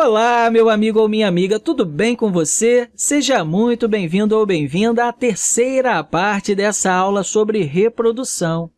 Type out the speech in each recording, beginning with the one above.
Olá, meu amigo ou minha amiga, tudo bem com você? Seja muito bem-vindo ou bem-vinda à terceira parte dessa aula sobre reprodução.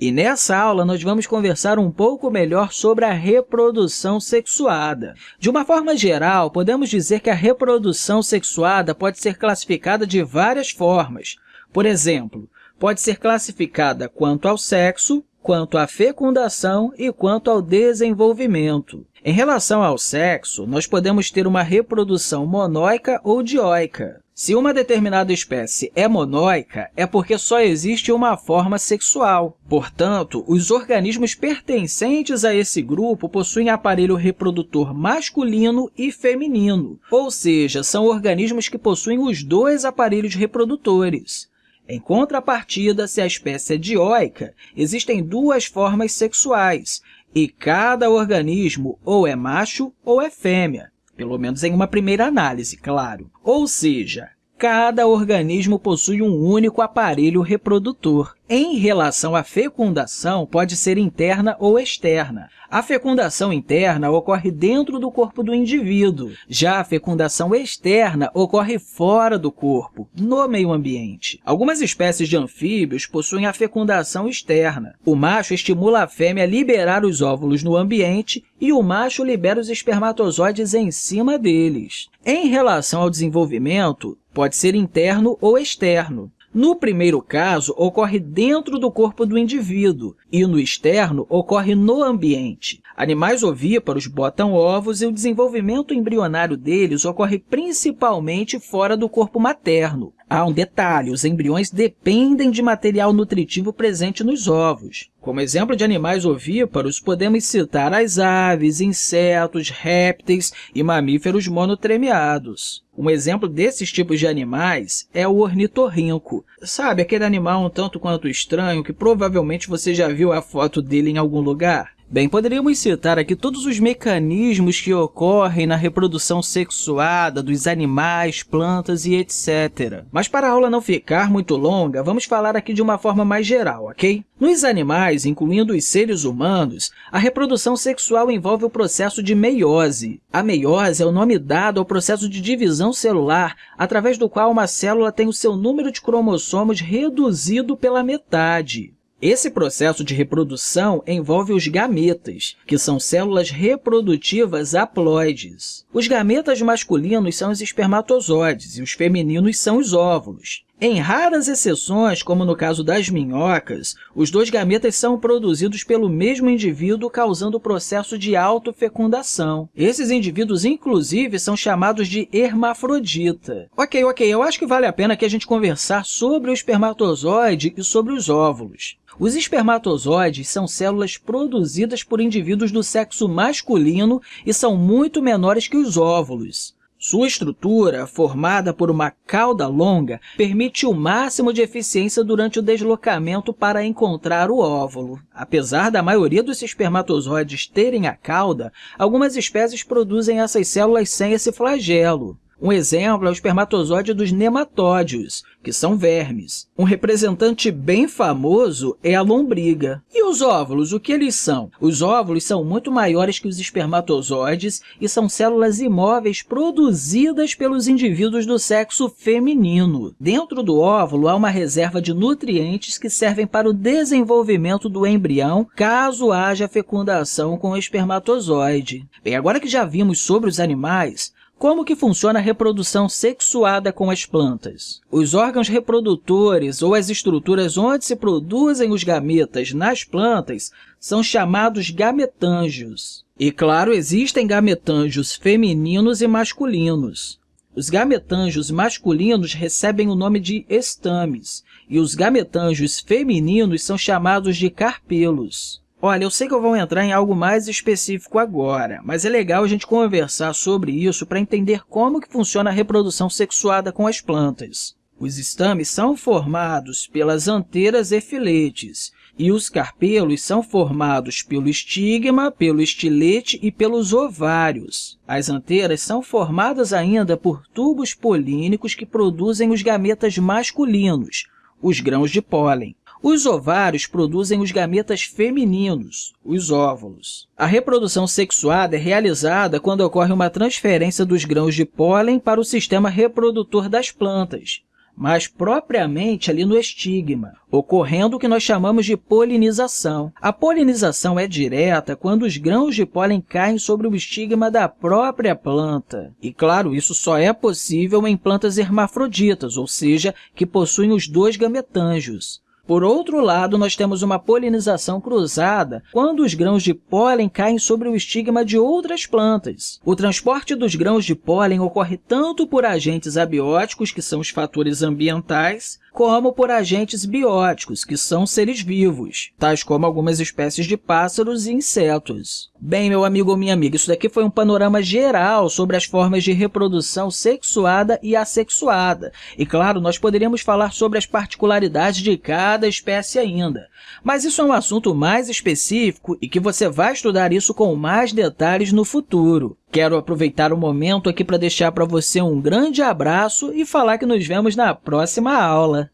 E nessa aula, nós vamos conversar um pouco melhor sobre a reprodução sexuada. De uma forma geral, podemos dizer que a reprodução sexuada pode ser classificada de várias formas. Por exemplo, pode ser classificada quanto ao sexo, quanto à fecundação e quanto ao desenvolvimento. Em relação ao sexo, nós podemos ter uma reprodução monóica ou dioica. Se uma determinada espécie é monóica, é porque só existe uma forma sexual. Portanto, os organismos pertencentes a esse grupo possuem aparelho reprodutor masculino e feminino, ou seja, são organismos que possuem os dois aparelhos reprodutores. Em contrapartida, se a espécie é dioica, existem duas formas sexuais, e cada organismo ou é macho ou é fêmea, pelo menos em uma primeira análise, claro. Ou seja, cada organismo possui um único aparelho reprodutor. Em relação à fecundação, pode ser interna ou externa. A fecundação interna ocorre dentro do corpo do indivíduo, já a fecundação externa ocorre fora do corpo, no meio ambiente. Algumas espécies de anfíbios possuem a fecundação externa. O macho estimula a fêmea a liberar os óvulos no ambiente e o macho libera os espermatozoides em cima deles. Em relação ao desenvolvimento, pode ser interno ou externo. No primeiro caso, ocorre dentro do corpo do indivíduo e no externo ocorre no ambiente. Animais ovíparos botam ovos e o desenvolvimento embrionário deles ocorre principalmente fora do corpo materno. Há um detalhe, os embriões dependem de material nutritivo presente nos ovos. Como exemplo de animais ovíparos, podemos citar as aves, insetos, répteis e mamíferos monotremiados. Um exemplo desses tipos de animais é o ornitorrinco. Sabe, aquele animal um tanto quanto estranho que provavelmente você já viu a foto dele em algum lugar? Bem, poderíamos citar aqui todos os mecanismos que ocorrem na reprodução sexuada dos animais, plantas e etc. Mas para a aula não ficar muito longa, vamos falar aqui de uma forma mais geral, ok? Nos animais, incluindo os seres humanos, a reprodução sexual envolve o processo de meiose. A meiose é o nome dado ao processo de divisão celular, através do qual uma célula tem o seu número de cromossomos reduzido pela metade. Esse processo de reprodução envolve os gametas, que são células reprodutivas haploides. Os gametas masculinos são os espermatozoides e os femininos são os óvulos. Em raras exceções, como no caso das minhocas, os dois gametas são produzidos pelo mesmo indivíduo, causando o processo de autofecundação. Esses indivíduos, inclusive, são chamados de hermafrodita. Ok, ok, eu acho que vale a pena que a gente conversar sobre o espermatozoide e sobre os óvulos. Os espermatozoides são células produzidas por indivíduos do sexo masculino e são muito menores que os óvulos. Sua estrutura, formada por uma cauda longa, permite o máximo de eficiência durante o deslocamento para encontrar o óvulo. Apesar da maioria dos espermatozoides terem a cauda, algumas espécies produzem essas células sem esse flagelo. Um exemplo é o espermatozoide dos nematódios, que são vermes. Um representante bem famoso é a lombriga. E os óvulos, o que eles são? Os óvulos são muito maiores que os espermatozoides e são células imóveis produzidas pelos indivíduos do sexo feminino. Dentro do óvulo há uma reserva de nutrientes que servem para o desenvolvimento do embrião, caso haja fecundação com o espermatozoide. Bem, agora que já vimos sobre os animais, como que funciona a reprodução sexuada com as plantas? Os órgãos reprodutores ou as estruturas onde se produzem os gametas nas plantas são chamados gametângios. E, claro, existem gametângios femininos e masculinos. Os gametângios masculinos recebem o nome de estames, e os gametângios femininos são chamados de carpelos. Olha, eu sei que eu vou entrar em algo mais específico agora, mas é legal a gente conversar sobre isso para entender como que funciona a reprodução sexuada com as plantas. Os estames são formados pelas anteiras e filetes, e os carpelos são formados pelo estigma, pelo estilete e pelos ovários. As anteiras são formadas ainda por tubos polínicos que produzem os gametas masculinos, os grãos de pólen. Os ovários produzem os gametas femininos, os óvulos. A reprodução sexuada é realizada quando ocorre uma transferência dos grãos de pólen para o sistema reprodutor das plantas, mas propriamente ali no estigma, ocorrendo o que nós chamamos de polinização. A polinização é direta quando os grãos de pólen caem sobre o estigma da própria planta. E, claro, isso só é possível em plantas hermafroditas, ou seja, que possuem os dois gametângios. Por outro lado, nós temos uma polinização cruzada quando os grãos de pólen caem sobre o estigma de outras plantas. O transporte dos grãos de pólen ocorre tanto por agentes abióticos, que são os fatores ambientais, como por agentes bióticos, que são seres vivos, tais como algumas espécies de pássaros e insetos. Bem, meu amigo ou minha amiga, isso daqui foi um panorama geral sobre as formas de reprodução sexuada e assexuada. E, claro, nós poderíamos falar sobre as particularidades de cada espécie ainda. Mas isso é um assunto mais específico e que você vai estudar isso com mais detalhes no futuro. Quero aproveitar o momento aqui para deixar para você um grande abraço e falar que nos vemos na próxima aula.